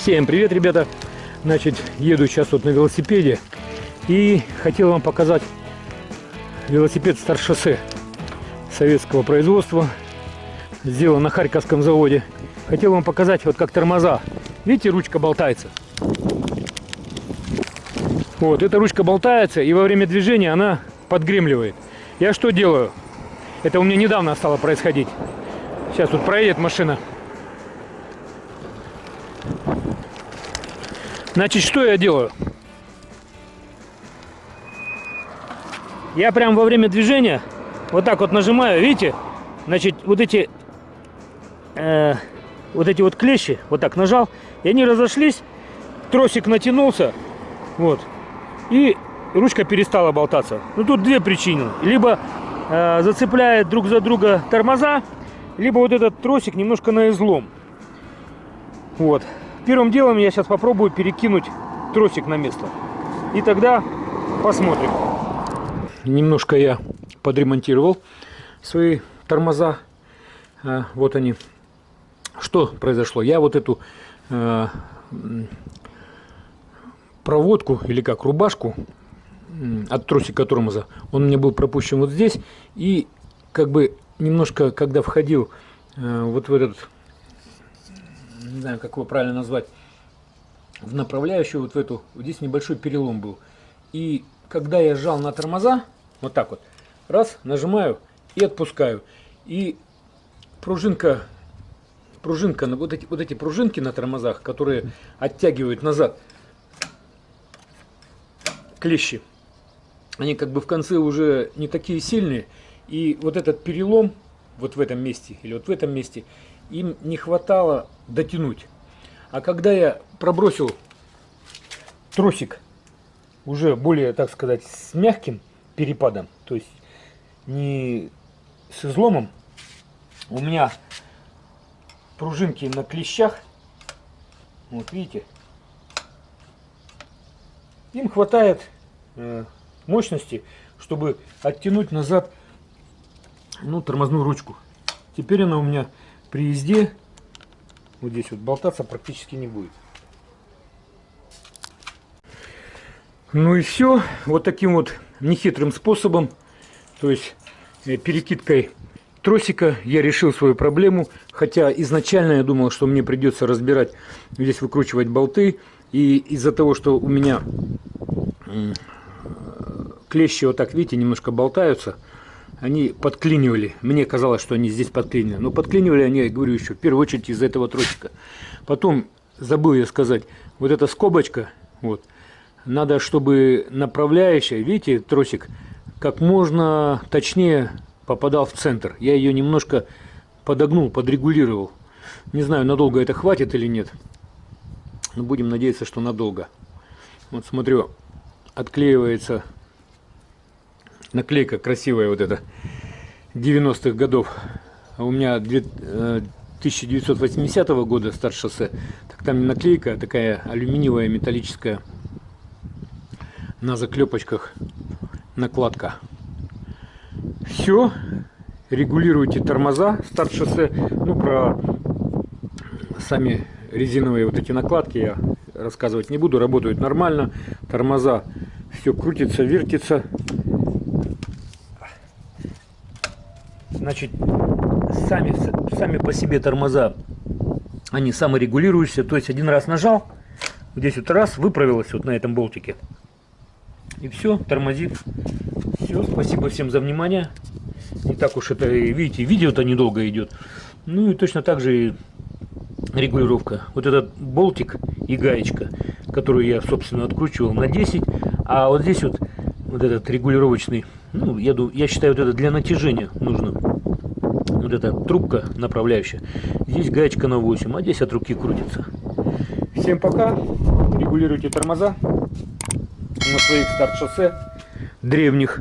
Всем привет, ребята! Значит, еду сейчас вот на велосипеде и хотел вам показать велосипед Старшоссе советского производства. Сделан на Харьковском заводе. Хотел вам показать вот как тормоза. Видите, ручка болтается. Вот, эта ручка болтается и во время движения она подгремливает. Я что делаю? Это у меня недавно стало происходить. Сейчас тут проедет машина. Значит, что я делаю? Я прям во время движения вот так вот нажимаю, видите? Значит, вот эти э, вот эти вот клещи, вот так нажал, и они разошлись, тросик натянулся, вот, и ручка перестала болтаться. Ну, тут две причины. Либо э, зацепляет друг за друга тормоза, либо вот этот тросик немножко на излом. Вот. Первым делом я сейчас попробую перекинуть тросик на место. И тогда посмотрим. Немножко я подремонтировал свои тормоза. А, вот они. Что произошло? Я вот эту э, проводку или как рубашку от тросика тормоза, он мне был пропущен вот здесь. И как бы немножко, когда входил э, вот в этот не знаю, как его правильно назвать, в направляющую вот в эту, вот здесь небольшой перелом был. И когда я сжал на тормоза, вот так вот, раз, нажимаю и отпускаю. И пружинка, пружинка, вот эти, вот эти пружинки на тормозах, которые оттягивают назад клещи, они как бы в конце уже не такие сильные. И вот этот перелом вот в этом месте или вот в этом месте, им не хватало дотянуть. А когда я пробросил тросик уже более, так сказать, с мягким перепадом, то есть не с изломом, у меня пружинки на клещах, вот видите, им хватает э, мощности, чтобы оттянуть назад ну, тормозную ручку. Теперь она у меня при езде вот здесь вот болтаться практически не будет. Ну и все. Вот таким вот нехитрым способом, то есть э, перекидкой тросика, я решил свою проблему. Хотя изначально я думал, что мне придется разбирать, здесь выкручивать болты. И из-за того, что у меня клещи вот так, видите, немножко болтаются, они подклинивали. Мне казалось, что они здесь подклинивали. Но подклинивали они, я говорю еще, в первую очередь из-за этого тросика. Потом, забыл я сказать, вот эта скобочка, вот, надо, чтобы направляющая, видите, тросик, как можно точнее попадал в центр. Я ее немножко подогнул, подрегулировал. Не знаю, надолго это хватит или нет. Но будем надеяться, что надолго. Вот смотрю, отклеивается наклейка красивая вот эта 90-х годов. А у меня 1980 -го года старт шоссе. Так там наклейка, такая алюминиевая металлическая на заклепочках накладка. Все. Регулируйте тормоза старт шоссе. Ну, про сами резиновые вот эти накладки я рассказывать не буду. Работают нормально. Тормоза все крутится, вертится. Значит, сами, сами по себе тормоза, они саморегулирующиеся. То есть один раз нажал, здесь вот раз, выправилось вот на этом болтике. И все, тормозит. Все, спасибо всем за внимание. Не так уж это, видите, видео-то недолго идет. Ну и точно так же и регулировка. Вот этот болтик и гаечка, которую я, собственно, откручивал на 10. А вот здесь вот, вот этот регулировочный, ну, я, я считаю, вот это для натяжения нужно вот эта трубка направляющая. Здесь гаечка на 8, а здесь от руки крутится. Всем пока. Регулируйте тормоза на своих старт-шоссе древних.